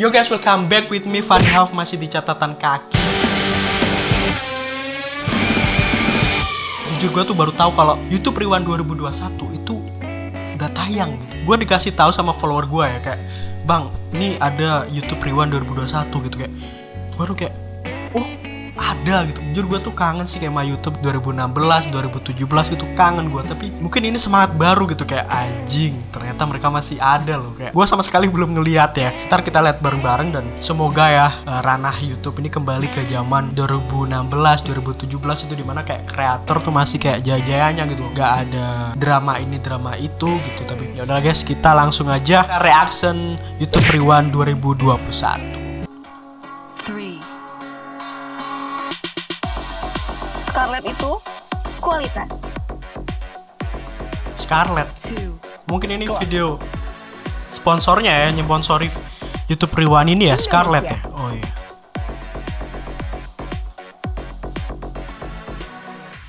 Yo guys, welcome back with me Funny Half masih di catatan kaki. Jujur gue tuh baru tahu kalau YouTube Rewind 2021 itu udah tayang. Gue dikasih tahu sama follower gue ya kayak, bang, ini ada YouTube Rewind 2021 gitu kayak. Baru kayak, oh ada gitu. Jujur gue tuh kangen sih kayak sama YouTube 2016 2017 gitu. Kangen gue tapi mungkin ini semangat baru gitu. Kayak anjing ternyata mereka masih ada loh. Kayak gue sama sekali belum ngeliat ya. Ntar kita lihat bareng-bareng dan semoga ya uh, ranah YouTube ini kembali ke zaman 2016 2017 itu di mana kayak kreator tuh masih kayak jaya-jayanya gitu. Gak ada drama ini drama itu gitu. Tapi ya udah guys kita langsung aja reaction YouTube Rewind 2021 Scarlett itu kualitas. Scarlett Two. Mungkin ini video sponsornya ya, nyponsori YouTube Rewind ini ya, Scarlett ya. Oh iya.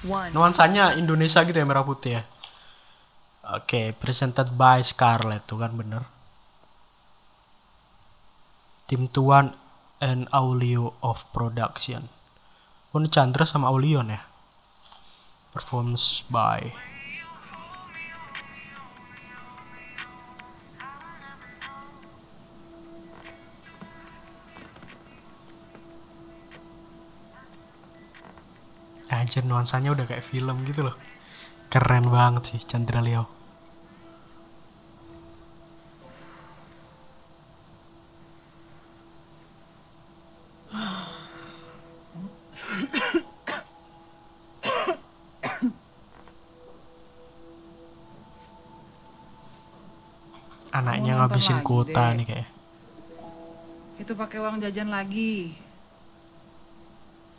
One. Nuansanya Indonesia gitu ya merah putih ya. Oke, presented by Scarlett tuh kan bener. Tim Tuan and Aulio of Production. Oh ini Chandra sama Aulion ya. Performance by Anjir nuansanya udah kayak film gitu loh. Keren banget sih Chandra Leo. Ngabisin lagi, kuota Dek. nih kayak. Itu pakai uang jajan lagi.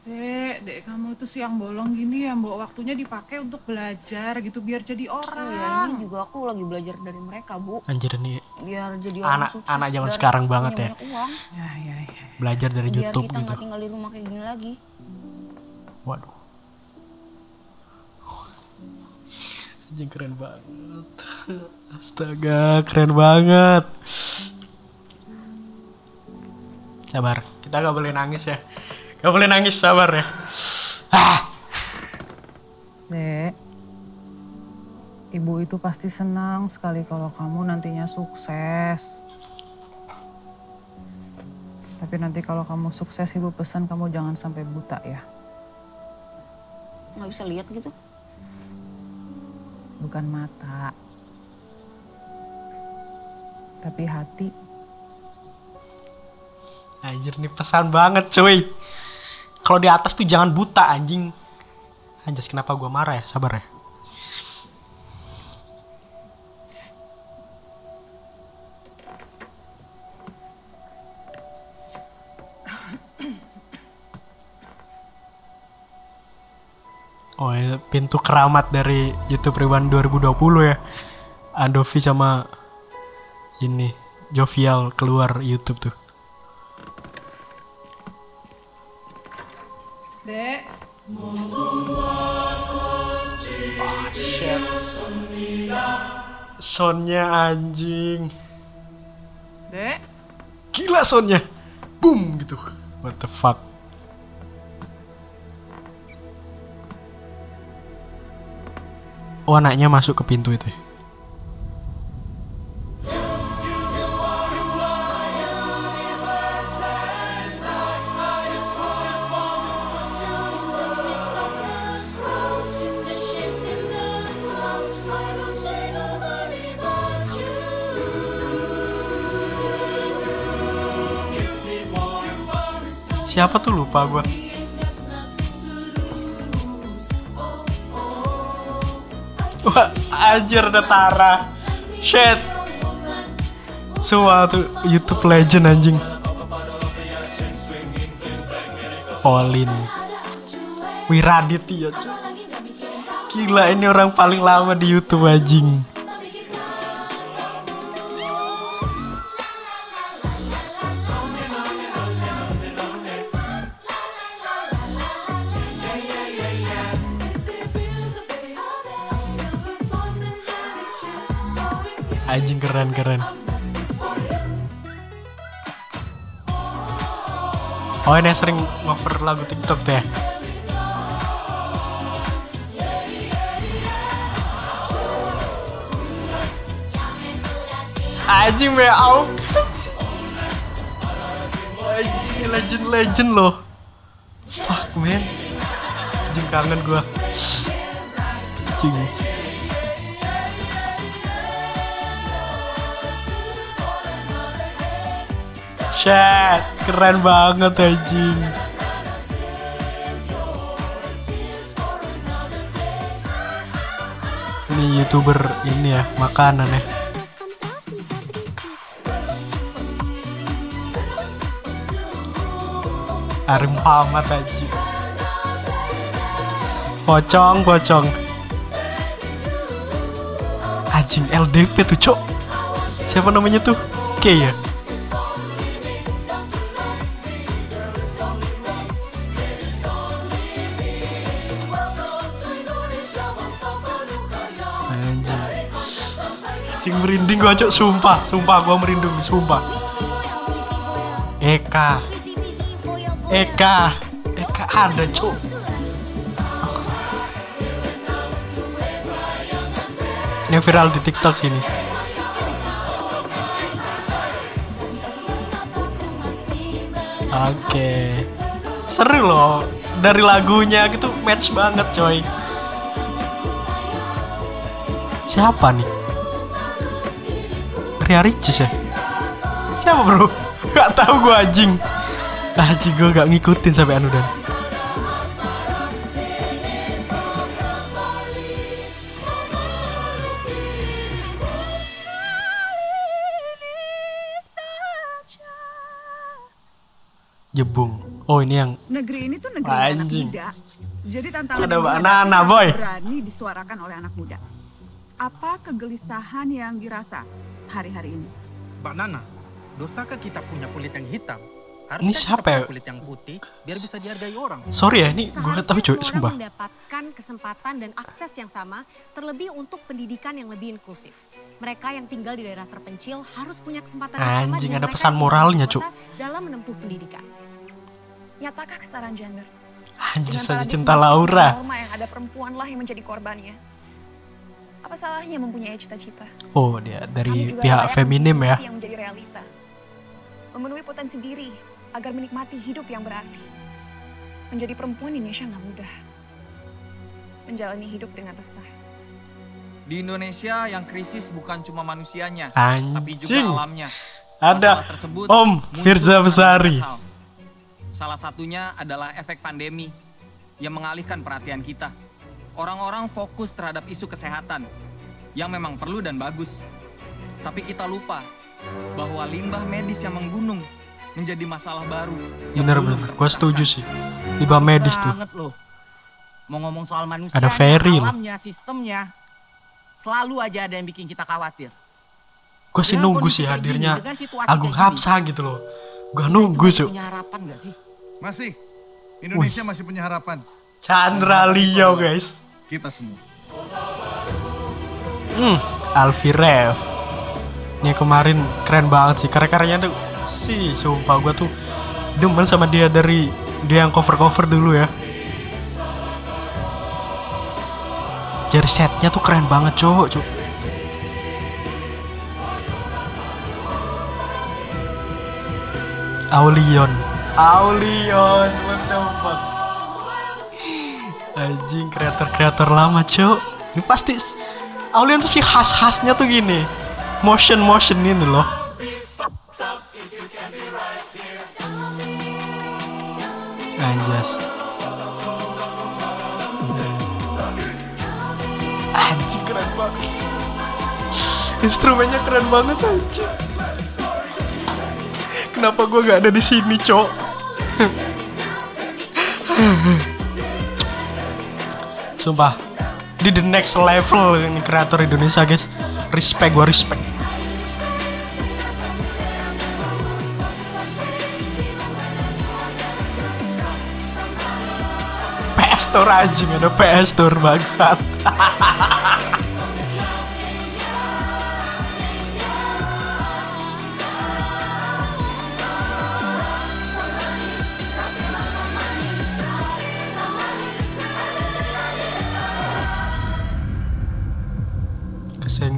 Dek, dek kamu itu siang bolong gini ya, mbok waktunya dipakai untuk belajar gitu biar jadi Oh orang. ya ini juga aku lagi belajar dari mereka bu Anjir nih biar jadi Anak- orang sukses anak zaman sekarang banget ya. uang Ya, ya, ya. belajar dari biar YouTube kita gitu. nggak tinggal di rumah kayak gini lagi Waduh. Anjing keren banget. Astaga, keren banget. Sabar, kita gak boleh nangis ya. Gak boleh nangis, sabar ya. Ah, Dek, ibu itu pasti senang sekali kalau kamu nantinya sukses. Tapi nanti kalau kamu sukses, ibu pesan kamu jangan sampai buta ya. nggak bisa lihat gitu Bukan mata, tapi hati. anjir nih pesan banget cuy. Kalau di atas tuh jangan buta anjing. Anjas kenapa gua marah ya? Sabar ya. Pintu keramat dari YouTube Rewind 2020 ya. Andovi sama ini Jovial keluar YouTube tuh. Dek, Soundnya anjing. dek, Gila soundnya. Boom gitu. What the fuck. Oh anaknya masuk ke pintu itu ya? Siapa tuh lupa gua. Wah, anjir ada Tara. Shit. Semua tuh YouTube legend anjing. Olin. Wiraditya. Gila ini orang paling lama di YouTube anjing. Keren keren. Oh ini sering cover lagu TikTok ya. Anjing me au. Anjing legend legend loh. Fuck man. Anjing kangen gua. Anjing. Shit, keren banget anjing. Ini youtuber ini ya, makanan ya. Arif Muhammad anjing. Pocong, pocong. Anjing LDP tuh, Cok. Siapa namanya tuh? K ya? Gua cok, sumpah, sumpah gua merinding, sumpah. Eka, Eka, Eka ada cok. Ini viral di TikTok sini. Oke, seru loh. Dari lagunya gitu match banget coy. Siapa nih? Ria Ricis ya? Siapa bro? Gak tahu gue anjing. Anjing gue gak ngikutin sampai anu dan. Jebung. Oh ini yang Negeri ini tuh negeri Anjing. anak muda. Jadi tantangan Ada Nana, boy. berani disuarakan oleh anak muda. Apa kegelisahan yang dirasa hari-hari ini? Mbak Nana, dosakah kita punya kulit yang hitam? Ini Harusnya siapa kita punya ya? kulit yang putih biar bisa dihargai orang. sorry ya ini gue gak tahu coy semua sumpah. orang mendapatkan kesempatan dan akses yang sama, terlebih untuk pendidikan yang lebih inklusif. Mereka yang tinggal di daerah terpencil harus punya kesempatan yang sama Anjing, ada pesan moralnya, kota dalam menempuh pendidikan. Nyatakah kesetaraan gender? Anjing saja cinta Laura. Norma yang ada perempuanlah yang menjadi korbannya. Apa salahnya mempunyai cita-cita? Oh dia dari pihak feminim ya. Yang menjadi realita. Memenuhi potensi diri agar menikmati hidup yang berarti. Menjadi perempuan di Indonesia nggak mudah. Menjalani hidup dengan resah. Di Indonesia yang krisis bukan cuma manusianya, tapi juga Anjing. alamnya. Ada Masalah tersebut Om Firza Besari. Salah satunya adalah efek pandemi yang mengalihkan perhatian kita. Orang-orang fokus terhadap isu kesehatan yang memang perlu dan bagus. Tapi kita lupa bahwa limbah medis yang menggunung menjadi masalah baru. yang Bener belum bener, gue setuju sih. Limbah medis tuh. banget loh. Mau ngomong soal manusia, Ada Ferry loh. alamnya, sistemnya, selalu aja ada yang bikin kita khawatir. Gue sih nunggu sih hadirnya Agung Hapsa gitu loh. Gue nunggu su. Punya harapan gak sih? Masih. Indonesia masih punya harapan. Chandra Leo guys. Kita semua. Hmm, Alfi Rev. Ini kemarin keren banget sih. Karya-karyanya tuh sih sumpah gue tuh demen sama dia dari dia yang cover-cover dulu ya. Jadi setnya tuh keren banget cowok cuk. Aulion Aulion what the fuck Anjing kreator-kreator lama cok Ini pasti Aulion tuh sih khas-khasnya tuh gini. Motion-motion ini loh. Anjas. Anjing keren banget. Instrumennya keren banget anjing. Kenapa gue gak ada di sini, Cok? Sumpah, di the next level ini kreator Indonesia, guys. Respect, gue respect. PS Store anjing, ada PS Store bangsat.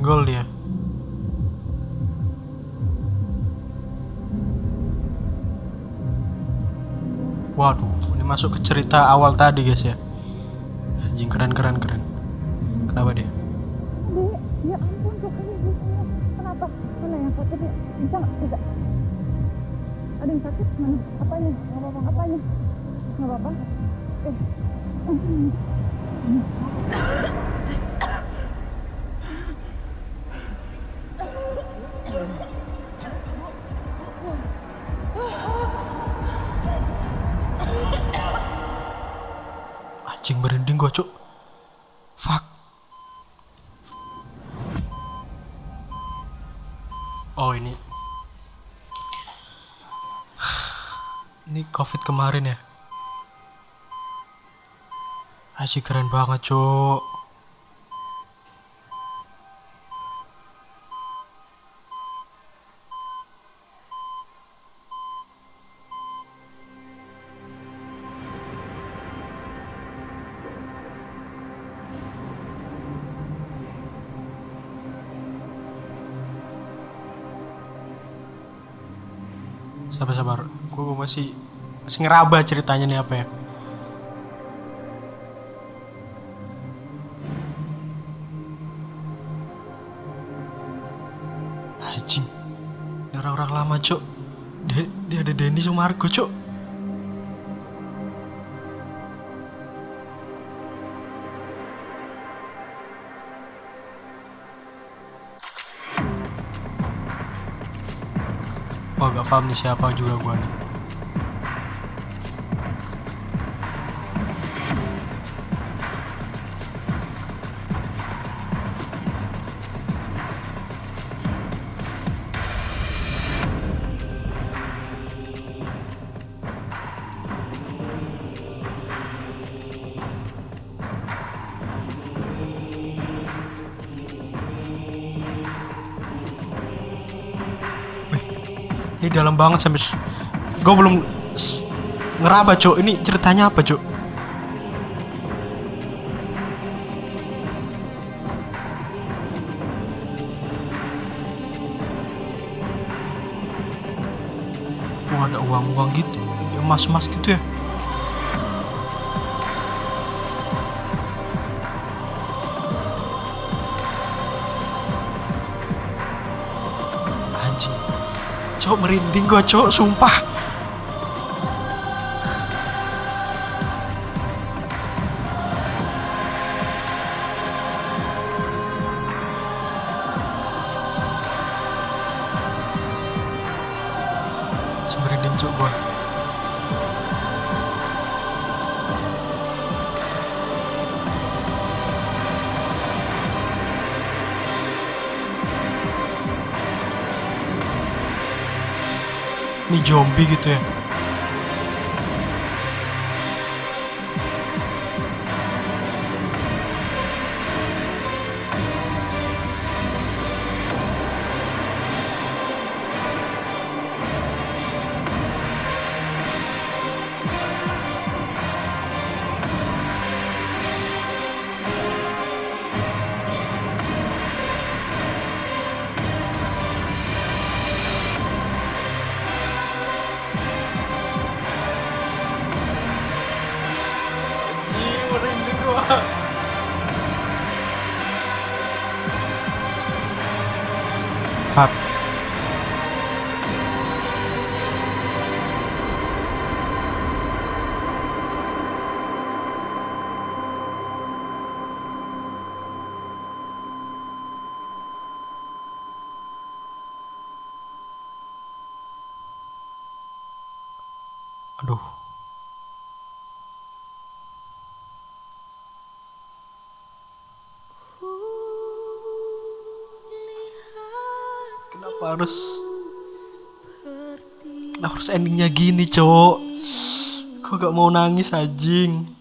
kesenggol dia. Waduh, ini masuk ke cerita awal tadi guys ya. Anjing keren keren keren. Kenapa dia? Ya ampun. Kenapa? Mana yang sakit? Bisa nggak? Bisa. Ada yang sakit? Mana? Apanya? Nggak apa-apa. Apanya? Nggak apa-apa. Eh. Anjing merinding gua, Cuk. Fuck. Oh, ini. Ini Covid kemarin ya. Anjing keren banget, Cuk. Sabar sabar. Gue masih masih ngeraba ceritanya nih apa ya. Anjing. Orang-orang lama, Cuk. Dia, ada Denny Sumargo, Cuk. Wah paham nih siapa juga gua nih Ini dalam banget sampai gue belum ngeraba cuk. Ini ceritanya apa cuk? Wah ada uang-uang gitu. Emas-emas gitu ya. Anjing cok merinding gue cok sumpah zombie gitu ya Aduh. Kenapa harus Kenapa harus endingnya gini, cowok? Kok gak mau nangis anjing?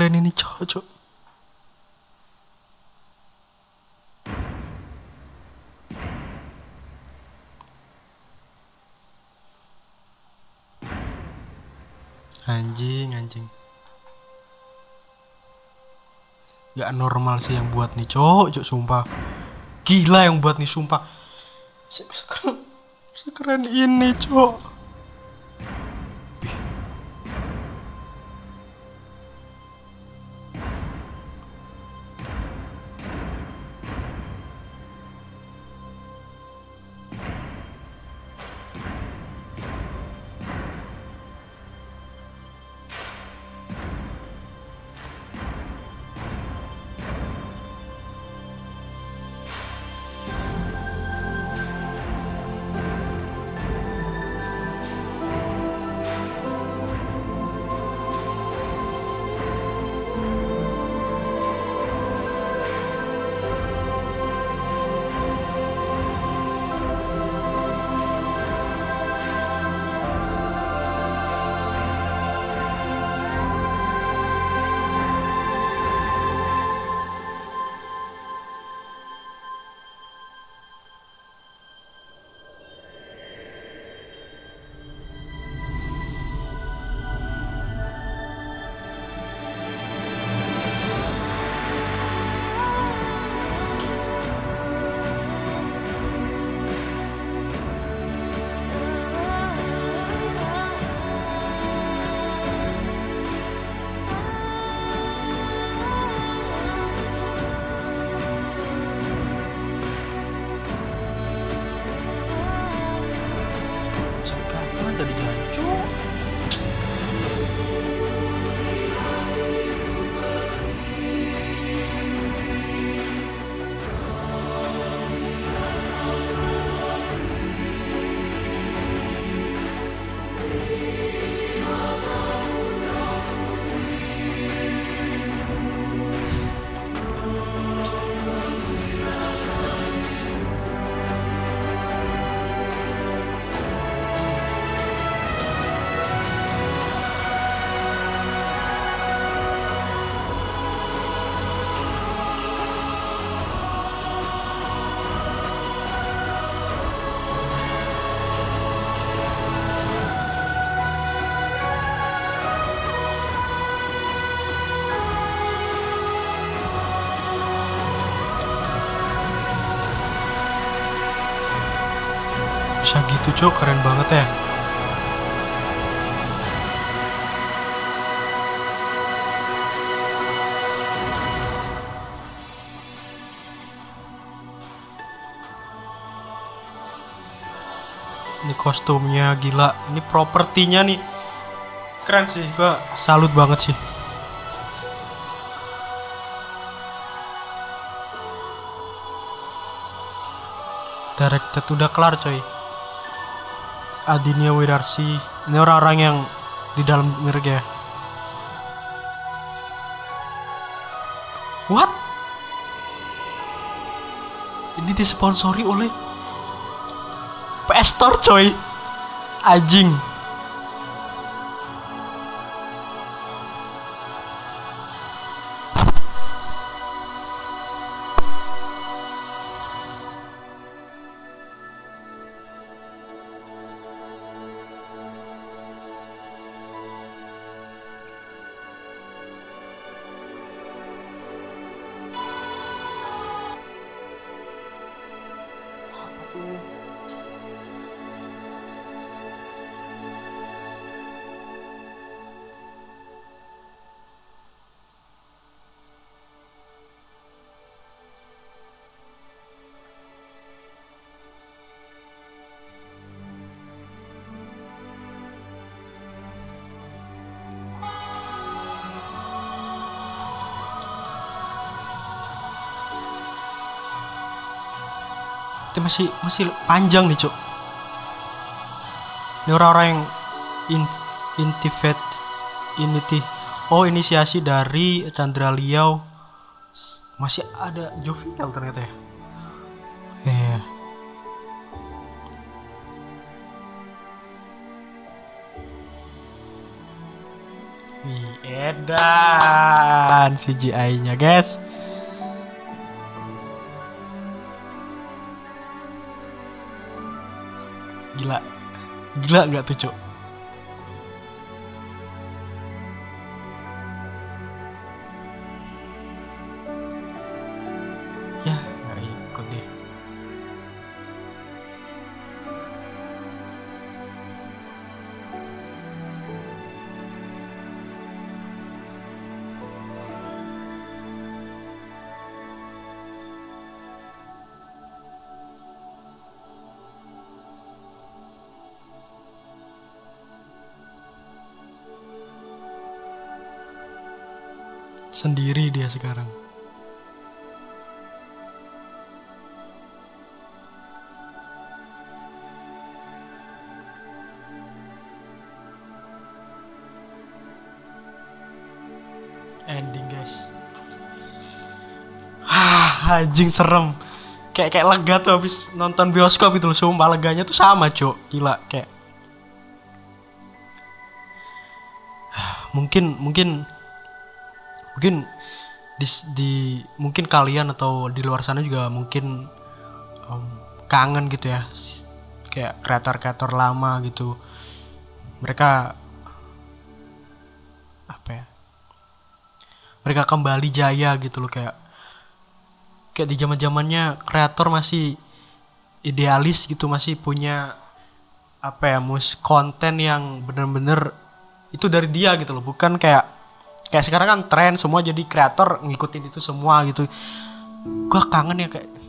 Sekeren ini cowok, cowok. Anjing, anjing. Gak normal sih yang buat nih cowok, cowok sumpah. Gila yang buat nih sumpah. Se- Sekeren, sekeren ini cowok. Gitu cowok keren banget ya. Ini kostumnya gila, ini propertinya nih keren sih, gua salut banget sih. Directed udah kelar coy. Adinia Widarsi, ini orang-orang yang di dalam mirip ya. What? Ini disponsori oleh PS Store coy. Anjing. itu masih masih panjang nih cok ini orang-orang yang in, ini, initi oh inisiasi dari Chandra Liao masih ada Jovial ternyata ya ya yeah. Wih, edan CGI-nya guys. Gila. Gila nggak tuh, Cuk? Sendiri dia sekarang. Ending guys. Hah, anjing serem. Kayak kayak lega tuh habis nonton bioskop itu loh. Sumpah leganya tuh sama, Cuk. Gila, kayak mungkin mungkin mungkin di, di mungkin kalian atau di luar sana juga mungkin em, kangen gitu ya. Kayak kreator-kreator lama gitu. Mereka apa ya mereka kembali jaya gitu loh kayak kayak di zaman zamannya kreator masih idealis gitu masih punya apa ya mus konten yang bener-bener itu dari dia gitu loh. Bukan kayak kayak sekarang kan tren semua jadi kreator ngikutin itu semua gitu. Gua kangen ya kayak